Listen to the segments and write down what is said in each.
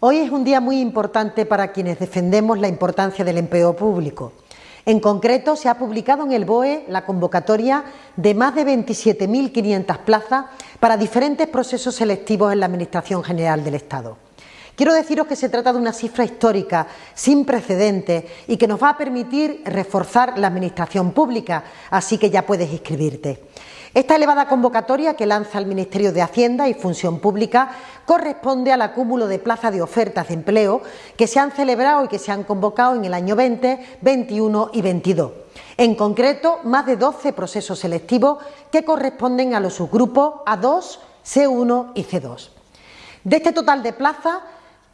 Hoy es un día muy importante para quienes defendemos la importancia del empleo público. En concreto, se ha publicado en el BOE la convocatoria de más de 27.500 plazas para diferentes procesos selectivos en la Administración General del Estado. Quiero deciros que se trata de una cifra histórica, sin precedentes y que nos va a permitir reforzar la Administración pública, así que ya puedes inscribirte. Esta elevada convocatoria que lanza el Ministerio de Hacienda y Función Pública corresponde al acúmulo de plazas de ofertas de empleo que se han celebrado y que se han convocado en el año 20, 21 y 22. En concreto, más de 12 procesos selectivos que corresponden a los subgrupos A2, C1 y C2. De este total de plazas,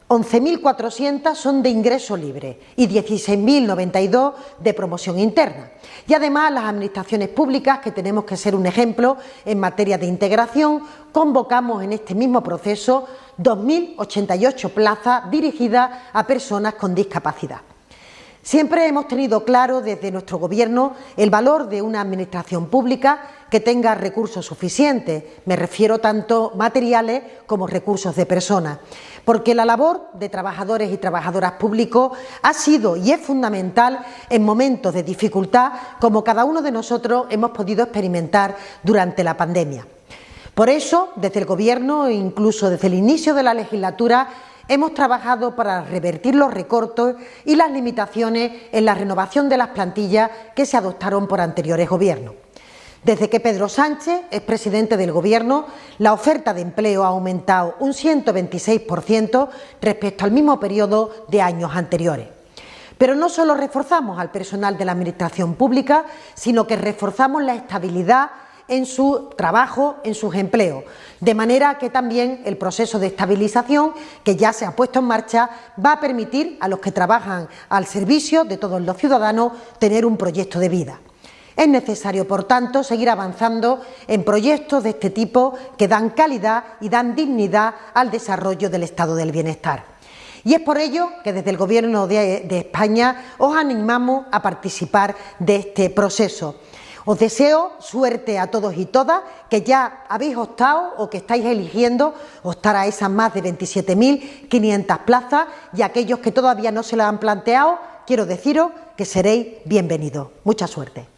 11.400 son de ingreso libre y 16.092 de promoción interna. Y además las administraciones públicas, que tenemos que ser un ejemplo en materia de integración, convocamos en este mismo proceso 2.088 plazas dirigidas a personas con discapacidad. Siempre hemos tenido claro desde nuestro Gobierno el valor de una administración pública que tenga recursos suficientes, me refiero tanto materiales como recursos de personas, porque la labor de trabajadores y trabajadoras públicos ha sido y es fundamental en momentos de dificultad como cada uno de nosotros hemos podido experimentar durante la pandemia. Por eso, desde el Gobierno e incluso desde el inicio de la legislatura, hemos trabajado para revertir los recortes y las limitaciones en la renovación de las plantillas que se adoptaron por anteriores gobiernos. Desde que Pedro Sánchez es presidente del Gobierno, la oferta de empleo ha aumentado un 126% respecto al mismo periodo de años anteriores. Pero no solo reforzamos al personal de la Administración Pública, sino que reforzamos la estabilidad en su trabajo, en sus empleos, de manera que también el proceso de estabilización que ya se ha puesto en marcha va a permitir a los que trabajan al servicio de todos los ciudadanos tener un proyecto de vida. Es necesario, por tanto, seguir avanzando en proyectos de este tipo que dan calidad y dan dignidad al desarrollo del estado del bienestar. Y es por ello que desde el Gobierno de, España os animamos a participar de este proceso. Os deseo suerte a todos y todas que ya habéis optado o que estáis eligiendo optar a esas más de 27.500 plazas y aquellos que todavía no se las han planteado, quiero deciros que seréis bienvenidos. Mucha suerte.